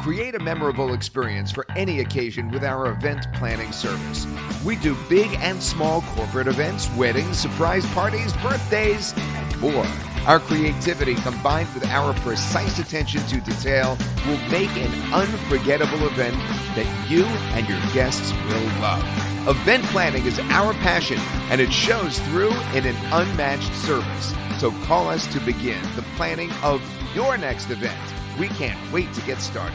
Create a memorable experience for any occasion with our event planning service. We do big and small corporate events, weddings, surprise parties, birthdays, and more. Our creativity combined with our precise attention to detail will make an unforgettable event that you and your guests will love. Event planning is our passion and it shows through in an unmatched service. So call us to begin the planning of your next event. We can't wait to get started.